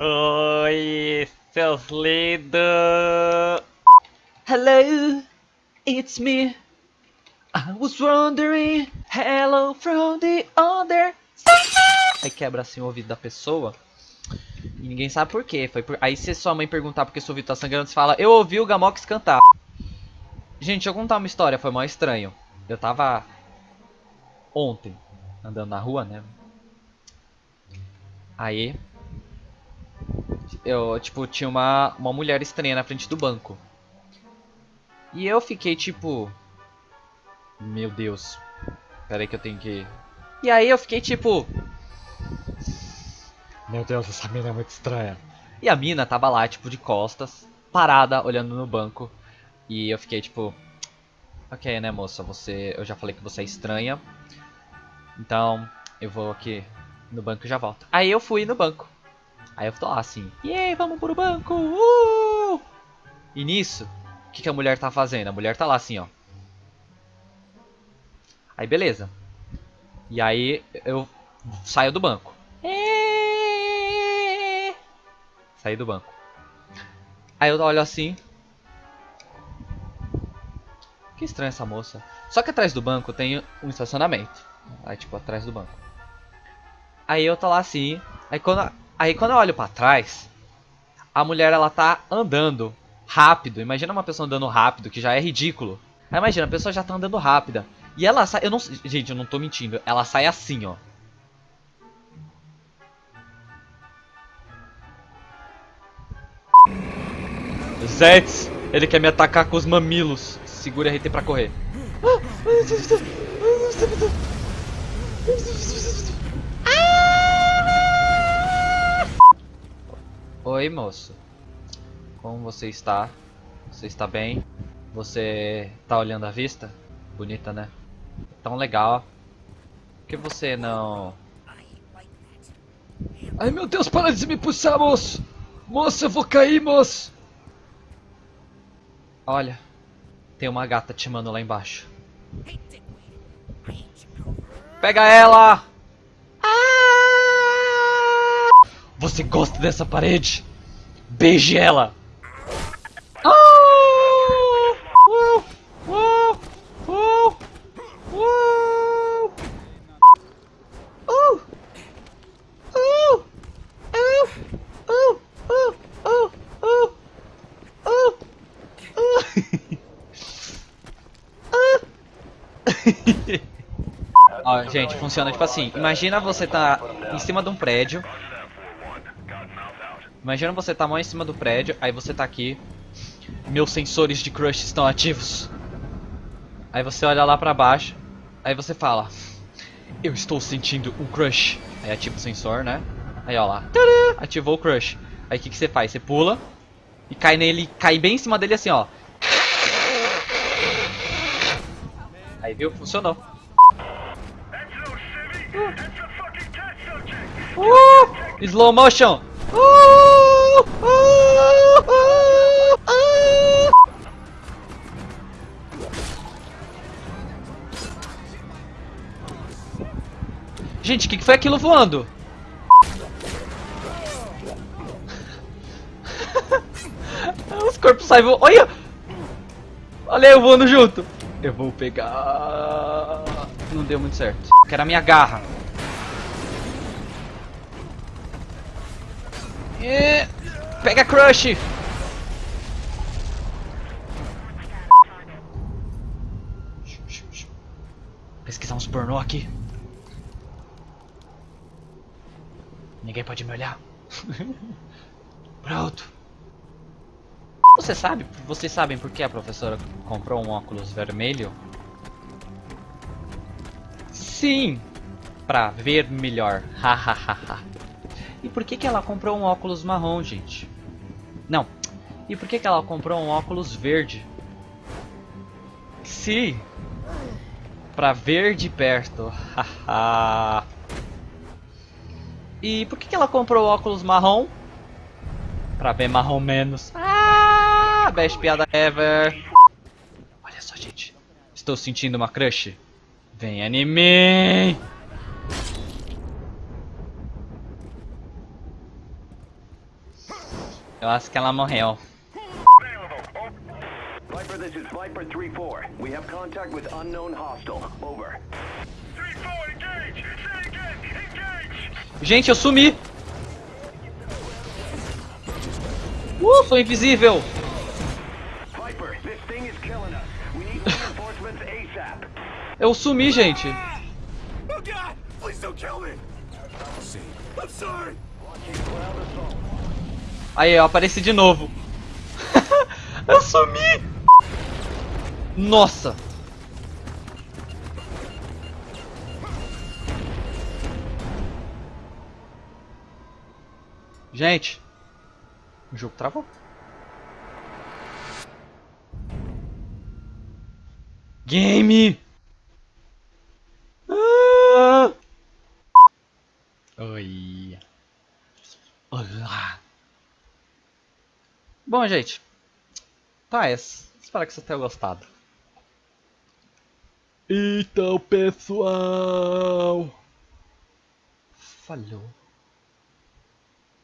Oi, seus lindos! Hello, it's me. I was wondering, hello from the other Aí quebra assim o ouvido da pessoa. E ninguém sabe por quê. Foi por... Aí se sua mãe perguntar porque seu ouvido tá sangrando, você fala, eu ouvi o Gamox cantar. Gente, eu contar uma história, foi mó estranho. Eu tava ontem andando na rua, né? Aí eu, tipo, tinha uma, uma mulher estranha na frente do banco. E eu fiquei tipo, meu Deus. Pera aí que eu tenho que E aí eu fiquei tipo, meu Deus, essa mina é muito estranha. E a mina tava lá, tipo, de costas, parada, olhando no banco. E eu fiquei tipo, ok, né, moça, você, eu já falei que você é estranha. Então, eu vou aqui no banco e já volto. Aí eu fui no banco. Aí eu tô lá assim, e vamos pro banco, uh! E nisso, o que, que a mulher tá fazendo? A mulher tá lá assim, ó. Aí beleza. E aí eu saio do banco. Saí do banco. Aí eu olho assim. Que estranha essa moça. Só que atrás do banco tem um estacionamento. Aí tipo, atrás do banco. Aí eu tô lá assim. Aí quando, aí quando eu olho pra trás, a mulher ela tá andando rápido. Imagina uma pessoa andando rápido, que já é ridículo. Aí imagina, a pessoa já tá andando rápida. E ela sai. Eu não, gente, eu não tô mentindo. Ela sai assim, ó. Zets, ele quer me atacar com os mamilos. Segura RT pra correr. Oi, moço. Como você está? Você está bem? Você tá olhando a vista? Bonita, né? Tão legal. Por que você não... Ai, meu Deus, para de me puxar, moço! Moço, eu vou cair, moço! Olha, tem uma gata te mandando lá embaixo. Pega ela! Você gosta dessa parede? Beije ela! Ó, gente, funciona tipo assim. Imagina você tá em cima de um prédio. Imagina você tá mais em cima do prédio, aí você tá aqui. Meus sensores de crush estão ativos. Aí você olha lá pra baixo. Aí você fala. Eu estou sentindo um crush. Aí ativa o sensor, né? Aí ó lá. Ativou o crush. Aí o que, que você faz? Você pula. E cai nele. Cai bem em cima dele assim, ó. Aí viu? Funcionou. Uh! Slow motion! Uh! Gente, o que, que foi aquilo voando? Os corpos saem voando. Olha! Olha eu voando junto. Eu vou pegar... Não deu muito certo. Quero a minha garra. Pega Crush! Pesquisar uns pornô aqui. Ninguém pode me olhar. Pronto. Você sabe, vocês sabem por que a professora comprou um óculos vermelho? Sim, pra ver melhor. Hahaha. e por que que ela comprou um óculos marrom, gente? Não. E por que que ela comprou um óculos verde? Sim. Pra ver de perto. Haha. e por que que ela comprou óculos marrom? Pra ver marrom menos. Ah! best piada ever. Olha só, gente. Estou sentindo uma crush. Vem em mim. Eu acho que ela morreu. Viper, this is Viper 3-4. We have contact with unknown hostile. Over. 3-4, engage! Say again, engage! Gente, eu sumi! Uh, sou invisível! Viper, this thing is killing us. We need reinforcements ASAP. Eu sumi, gente! Oh god! Please don't kill me! I'm sorry! Aí, eu apareci de novo. eu sumi! Nossa! Gente, o jogo travou. Game! Ah! Oi. Olá. Bom, gente. Tá, essa. Espero que vocês tenham gostado. Então, pessoal. Falhou.